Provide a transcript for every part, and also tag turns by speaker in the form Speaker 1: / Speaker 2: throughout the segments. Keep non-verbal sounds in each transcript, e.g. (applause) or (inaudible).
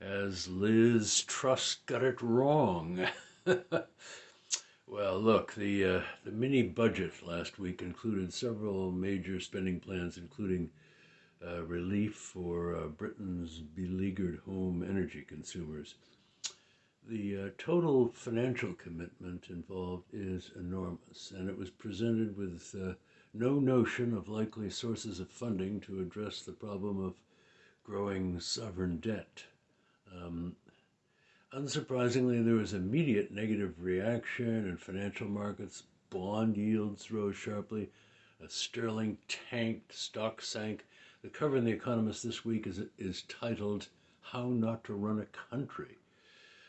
Speaker 1: Has Liz Truss got it wrong? (laughs) well, look, the, uh, the mini budget last week included several major spending plans, including uh, relief for uh, Britain's beleaguered home energy consumers. The uh, total financial commitment involved is enormous, and it was presented with uh, no notion of likely sources of funding to address the problem of growing sovereign debt. Um, unsurprisingly, there was immediate negative reaction in financial markets. Bond yields rose sharply. A sterling tanked, stock sank. The cover in The Economist this week is, is titled, How Not to Run a Country.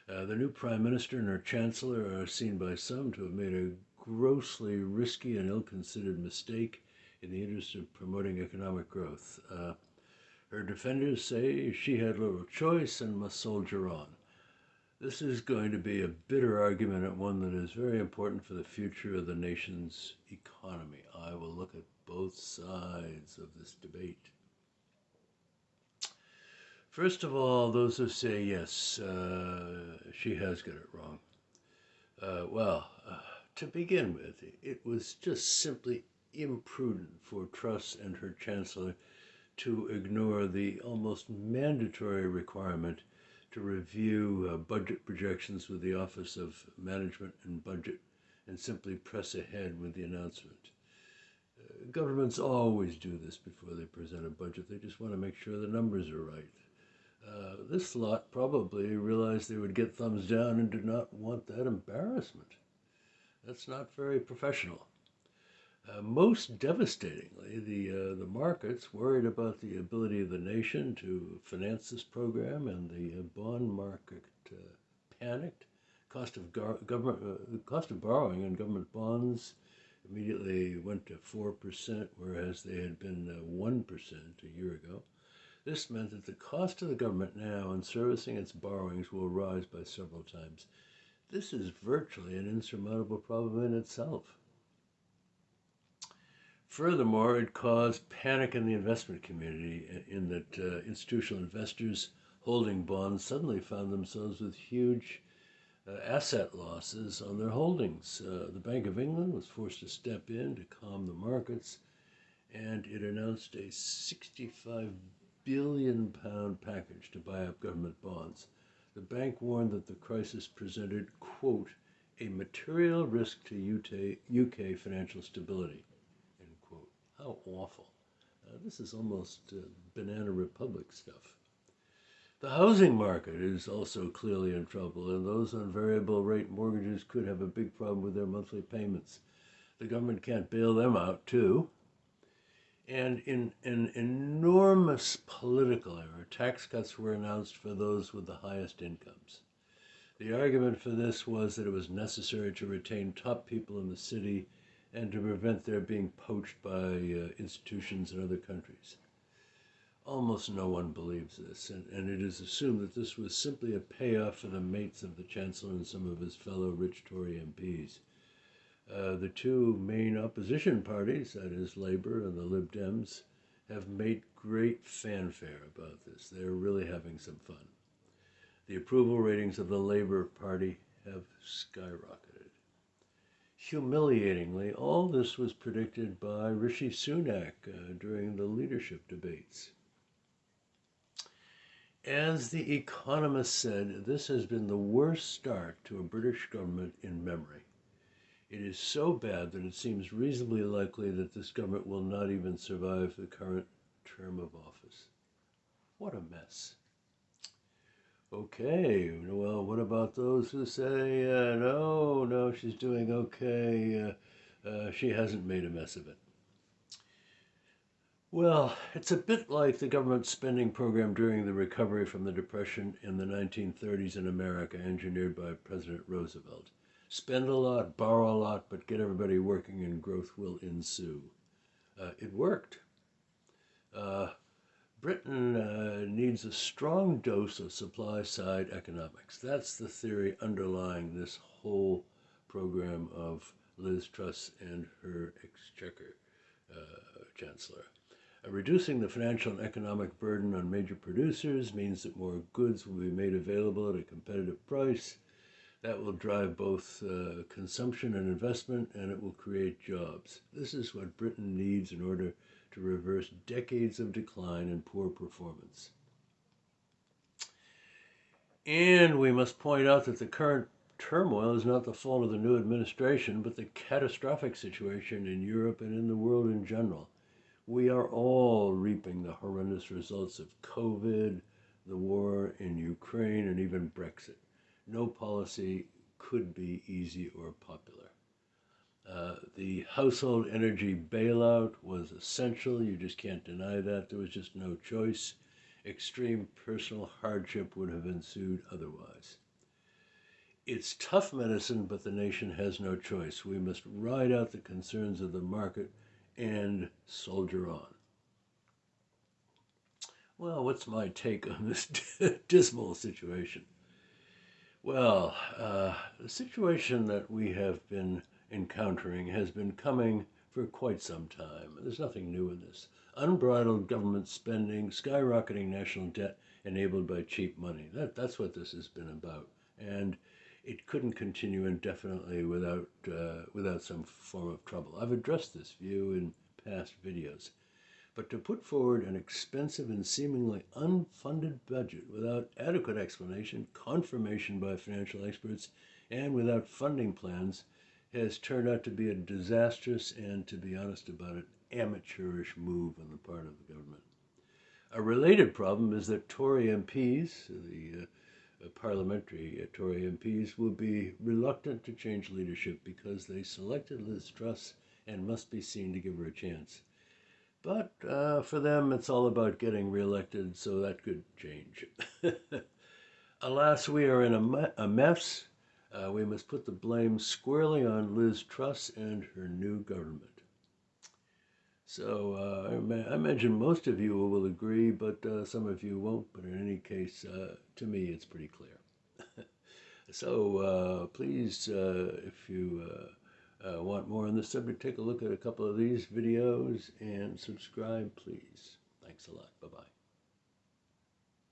Speaker 1: Uh, the new prime minister and her chancellor are seen by some to have made a grossly risky and ill-considered mistake in the interest of promoting economic growth. Uh, her defenders say she had little choice and must soldier on. This is going to be a bitter argument and one that is very important for the future of the nation's economy. I will look at both sides of this debate. First of all, those who say, yes, uh, she has got it wrong. Uh, well, uh, to begin with, it was just simply imprudent for Truss and her chancellor to ignore the almost mandatory requirement to review uh, budget projections with the Office of Management and Budget and simply press ahead with the announcement. Uh, governments always do this before they present a budget. They just want to make sure the numbers are right. Uh, this lot probably realized they would get thumbs down and did not want that embarrassment. That's not very professional. Uh, most devastatingly, the, uh, the markets worried about the ability of the nation to finance this program, and the uh, bond market uh, panicked. Cost of government, uh, the cost of borrowing on government bonds immediately went to four percent, whereas they had been uh, one percent a year ago. This meant that the cost to the government now in servicing its borrowings will rise by several times. This is virtually an insurmountable problem in itself. Furthermore, it caused panic in the investment community in that uh, institutional investors holding bonds suddenly found themselves with huge uh, asset losses on their holdings. Uh, the Bank of England was forced to step in to calm the markets, and it announced a 65 billion pound package to buy up government bonds. The bank warned that the crisis presented, quote, a material risk to UK financial stability. How awful. Uh, this is almost uh, Banana Republic stuff. The housing market is also clearly in trouble, and those on variable rate mortgages could have a big problem with their monthly payments. The government can't bail them out, too. And in an enormous political error, tax cuts were announced for those with the highest incomes. The argument for this was that it was necessary to retain top people in the city and to prevent their being poached by uh, institutions in other countries. Almost no one believes this, and, and it is assumed that this was simply a payoff for the mates of the Chancellor and some of his fellow rich Tory MPs. Uh, the two main opposition parties, that is Labour and the Lib Dems, have made great fanfare about this. They're really having some fun. The approval ratings of the Labour Party have skyrocketed. Humiliatingly, all this was predicted by Rishi Sunak uh, during the leadership debates. As The Economist said, this has been the worst start to a British government in memory. It is so bad that it seems reasonably likely that this government will not even survive the current term of office. What a mess. Okay, well, what about those who say, uh, no, no, she's doing okay, uh, uh, she hasn't made a mess of it? Well, it's a bit like the government spending program during the recovery from the Depression in the 1930s in America, engineered by President Roosevelt. Spend a lot, borrow a lot, but get everybody working and growth will ensue. Uh, it worked. Uh, Britain needs a strong dose of supply side economics. That's the theory underlying this whole program of Liz Truss and her exchequer uh, chancellor. Uh, reducing the financial and economic burden on major producers means that more goods will be made available at a competitive price. That will drive both uh, consumption and investment, and it will create jobs. This is what Britain needs in order to reverse decades of decline and poor performance. And we must point out that the current turmoil is not the fault of the new administration, but the catastrophic situation in Europe and in the world in general. We are all reaping the horrendous results of COVID, the war in Ukraine, and even Brexit. No policy could be easy or popular. Uh, the household energy bailout was essential. You just can't deny that. There was just no choice. Extreme personal hardship would have ensued otherwise. It's tough medicine, but the nation has no choice. We must ride out the concerns of the market and soldier on. Well, what's my take on this (laughs) dismal situation? Well, uh, the situation that we have been encountering has been coming for quite some time. There's nothing new in this. Unbridled government spending, skyrocketing national debt enabled by cheap money. That, that's what this has been about. And it couldn't continue indefinitely without, uh, without some form of trouble. I've addressed this view in past videos. But to put forward an expensive and seemingly unfunded budget without adequate explanation, confirmation by financial experts, and without funding plans has turned out to be a disastrous and, to be honest about it, amateurish move on the part of the government. A related problem is that Tory MPs, the uh, parliamentary uh, Tory MPs will be reluctant to change leadership because they selected Liz Truss and must be seen to give her a chance. But uh, for them, it's all about getting reelected, so that could change. (laughs) Alas, we are in a, a mess. Uh, we must put the blame squarely on Liz Truss and her new government. So uh, I, imagine most of you will agree, but uh, some of you won't. But in any case, uh, to me, it's pretty clear. (laughs) so uh, please, uh, if you uh, want more on this subject, take a look at a couple of these videos and subscribe, please. Thanks a lot. Bye-bye.